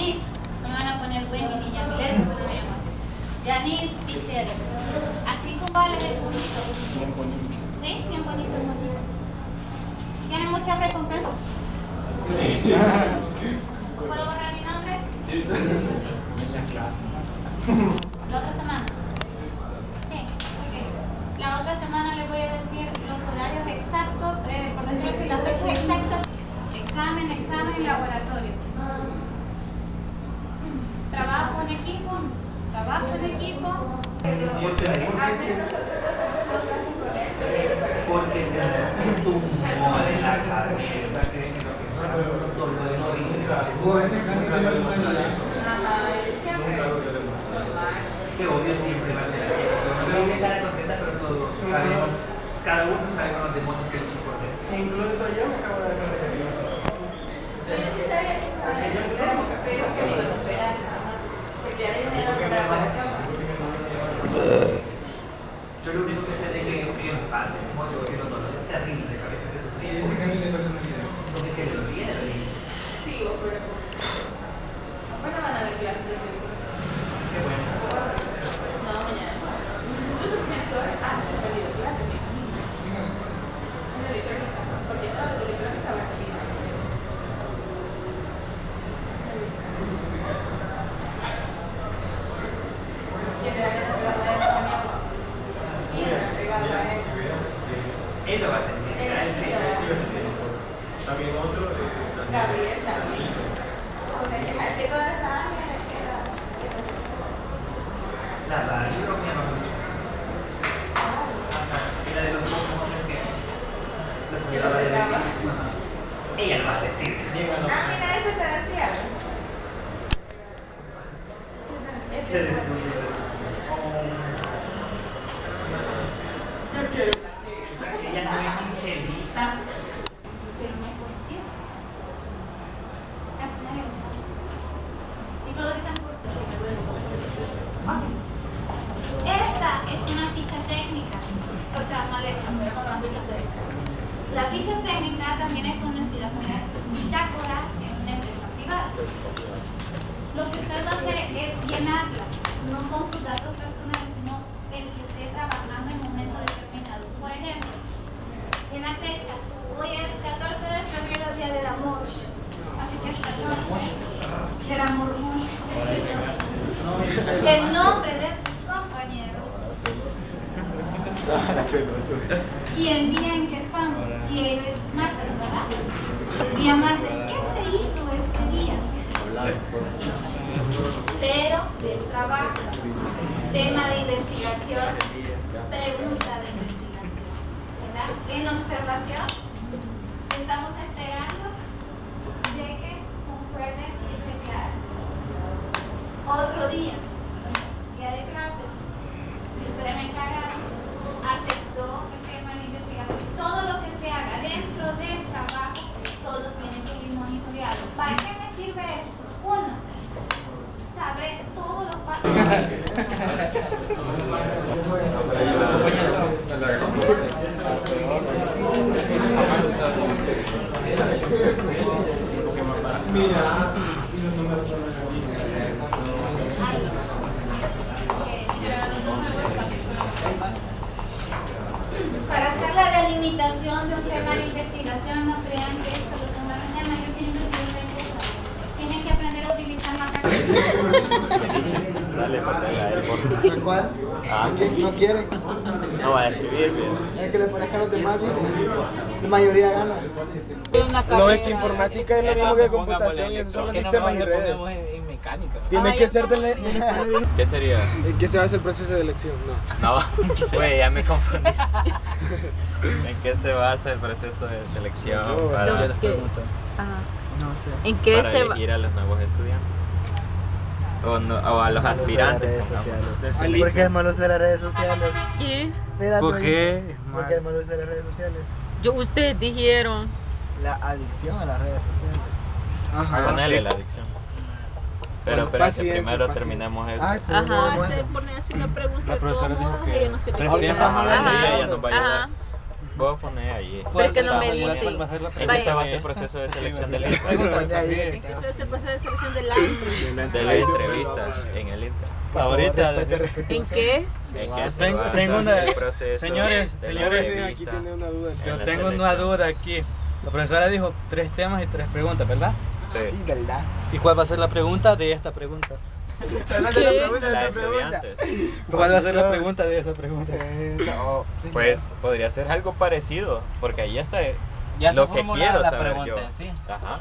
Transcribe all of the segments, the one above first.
Yanis. No me van a poner Wendy ni Yamilet, no me llamo así. Yanis Pichel. Así vale el puntito. Bien bonito. ¿Sí? Bien bonito el puntito. ¿Tienen muchas recompensas? ¿Puedo borrar mi nombre? En la clase. La otra semana. Sí, ok. La otra semana les voy a decir los horarios exactos, eh, por decirlo así, las fechas exactas. Examen, examen laboratorio. Trabajo en equipo, trabajo en equipo. Porque tenemos un tumor en la cabeza que es lo que dolor en origen. obvio siempre va a ser así. No estar contenta, pero todos sabemos, cada uno sabemos los demonios que lucha por dentro. Incluso yo me acabo de dar Yo lo único que sé de que parte, demonio, que los dolores terribles de cabeza que Y sufrí. ese cambio de personalidad. Porque que le dolía, le dolía. Sí, vos, pero... Bueno, van a ver clases de seguro. Qué bueno. No, mañana. Incluso pensó, ah, no, he perdido clases, me imagino. En la electrónica, porque toda la electrónica va a salir. ¿Quién le da ganas de darle a eso a mi agua? Y regarla a eso. Él lo va a sentir, Él ¿verdad? sí Sí, lo va a sí, sentir. También otro es Gabriel que toda esa área le queda. La radio bromeaba mucho. Ajá, Era de los pocos hombres que de sacaba. vecino. Ella lo va a sentir. Ah, mira, eso. Yo quiero una así. Ella no es Michelita. pero no es conocido. Casi nadie lo sabe. Y todos dicen por qué me duele todo. Ok. Esta es una ficha técnica, o sea, mal hecha, pero con las fichas técnicas. La ficha técnica también es conocida como bitácora en una empresa privada. Lo que usted va a hacer es llenarla, no con sus datos personales, sino el que esté trabajando en un momento determinado. Por ejemplo, en la fecha, hoy es 14 de febrero, día del amor. Así que es 14 del amor. El nombre de y el día en que estamos. Y él es martes, ¿verdad? Día martes. ¿Qué se hizo este día? Pero del trabajo, tema de investigación, pregunta de investigación, ¿verdad? En observación, estamos esperando de que concuerden y se quede otro día, día de clases, y ustedes me encargaron, aceptó el tema de investigación, todo lo que se haga dentro del trabajo, todo tiene que ir monitoreado. ¿Para qué me sirve eso? Uno, sabré todos los pasos. Mira, Para hacer la delimitación de un tema de investigación, no crean que esto lo tomaron en mayor que cosas. Tienen que aprender a utilizar la Ponle a él, por ¿Cuál? Ah, ¿Qué? ¿No quieren? No va a escribir bien. Es que le parezca a los demás, dicen. La mayoría gana. No, es que informática es lo mismo que computación y esos son los sistemas y redes. en mecánica. Tienes que ser de ¿Qué sería? ¿En qué se basa el proceso de elección? No. No, güey, ya me confundiste. ¿En qué se basa el proceso de selección para, Lo que- Ajá. No sé. ¿En qué para se va? elegir a los nuevos estudiantes? O, no- o a los aspirantes. pongamos. Porque es malo usar las redes sociales. ¿Qué? Espérate, ¿Por qué? Porque es malo usar las redes sociales. Yo, ustedes dijeron. La adicción a las redes sociales. Ajá. Ponele la adicción. Pero Bueno, espera que paciencia, primero paciencia. terminemos eso. Ay, pero Ajá. bueno. se pone así la pregunta La de profesora dijo que ella no se le tres quiere. días vamos a Ajá, Ajá. ella nos va a ayudar. Ajá. puedo poner ahí. Es que no me dice. muy bien. ¿En qué se basa el proceso de selección del Inter? ¿En qué se el proceso de selección de la entrevista? De la entrevista en el Inter. Ahorita, ¿En qué? ¿En qué se Tengo- basa tengo una- señores, de la señores, Aquí tiene una duda. Yo la tengo una duda aquí. La profesora dijo tres temas y tres preguntas, ¿verdad? Sí. Sí, ¿verdad? ¿Y cuál va a ser la pregunta de esta pregunta? ¿Cuál va a ser la pregunta de esa pregunta? Eh, no. Pues podría ser algo parecido, porque ahí ya está Ya lo que quiero la saber pregunta yo. sí. Ajá.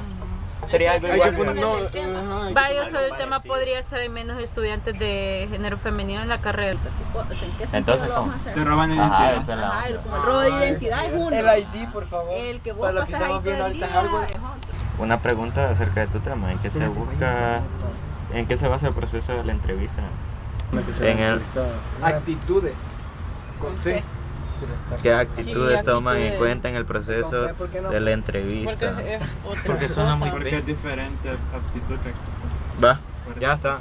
Sería algo que igual. poner, no, el tema. ajá, que Vaya, sobre el tema podría ser hay menos estudiantes de género femenino en la carrera. ¿En qué Entonces, ¿cómo? a hacer? Te roban Ajá, identidad. Ajá, el, como el robo de Ah, identidad es uno. El ID, por favor. El que vos Para que pasas ahí estamos todo viendo el ahorita día. Una pregunta acerca de tu tema, ¿en qué se busca. En qué se basa el proceso de la entrevista? En el, Actitudes. Con C. ¿Qué actitudes toman en cuenta en el proceso de la entrevista? Porque es otra Porque suena cosa. muy Porque es diferente actitud que actitud. Va, ya está.